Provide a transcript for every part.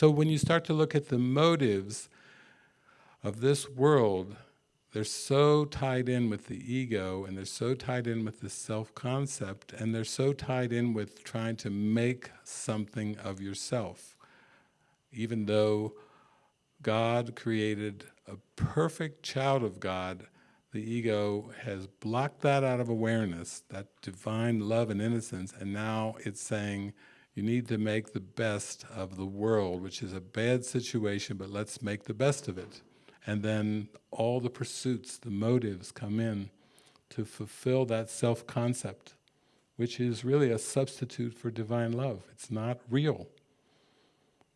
So when you start to look at the motives of this world, they're so tied in with the ego and they're so tied in with the self-concept and they're so tied in with trying to make something of yourself. Even though God created a perfect child of God, the ego has blocked that out of awareness, that divine love and innocence, and now it's saying, you need to make the best of the world, which is a bad situation, but let's make the best of it. And then all the pursuits, the motives come in to fulfill that self-concept, which is really a substitute for divine love. It's not real.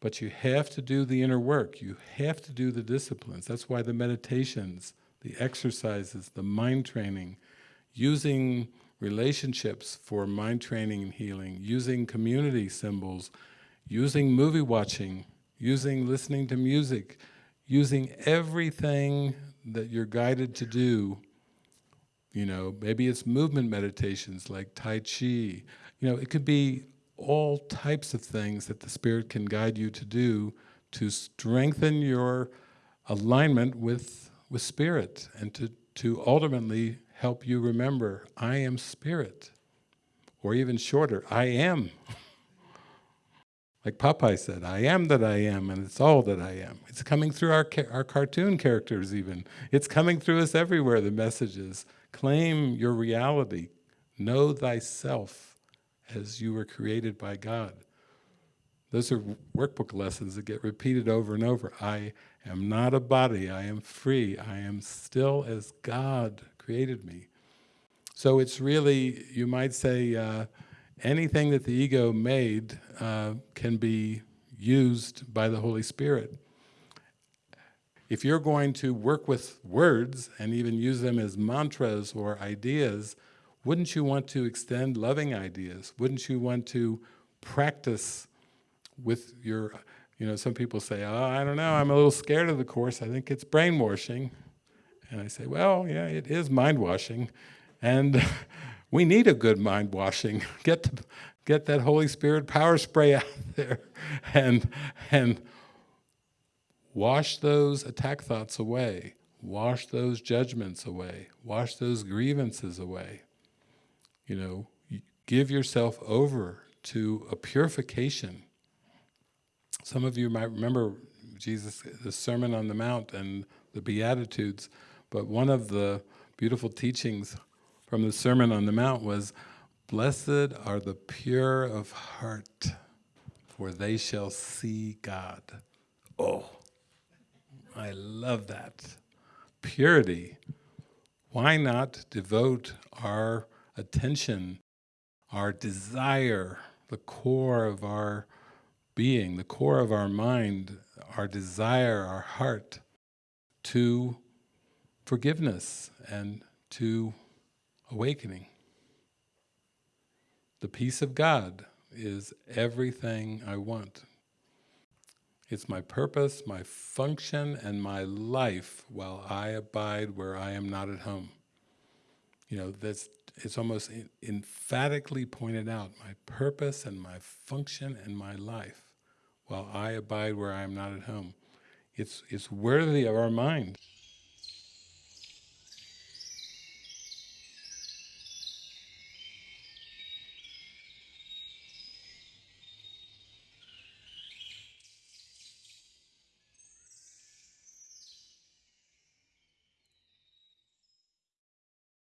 But you have to do the inner work, you have to do the disciplines. That's why the meditations, the exercises, the mind training, using relationships for mind training and healing, using community symbols, using movie watching, using listening to music, using everything that you're guided to do, you know, maybe it's movement meditations like Tai Chi, you know, it could be all types of things that the Spirit can guide you to do to strengthen your alignment with, with Spirit and to, to ultimately help you remember, I am Spirit. Or even shorter, I am. Like Popeye said, I am that I am, and it's all that I am. It's coming through our, our cartoon characters even. It's coming through us everywhere, the messages. Claim your reality. Know thyself as you were created by God. Those are workbook lessons that get repeated over and over. I am not a body, I am free, I am still as God created me. So it's really, you might say, uh, anything that the ego made uh, can be used by the Holy Spirit. If you're going to work with words and even use them as mantras or ideas, wouldn't you want to extend loving ideas? Wouldn't you want to practice with your, you know, some people say, oh, I don't know, I'm a little scared of the Course, I think it's brainwashing. And I say, well, yeah, it is mind washing. And we need a good mind washing. Get, get that Holy Spirit power spray out there and, and wash those attack thoughts away. Wash those judgments away. Wash those grievances away. You know, give yourself over to a purification. Some of you might remember Jesus, the Sermon on the Mount and the Beatitudes, but one of the beautiful teachings from the Sermon on the Mount was, Blessed are the pure of heart, for they shall see God. Oh, I love that. Purity. Why not devote our attention, our desire, the core of our being, the core of our mind, our desire, our heart, to forgiveness and to awakening. The peace of God is everything I want. It's my purpose, my function, and my life while I abide where I am not at home. You know, that's, it's almost emphatically pointed out, my purpose and my function and my life while I abide where I am not at home. It's, it's worthy of our mind.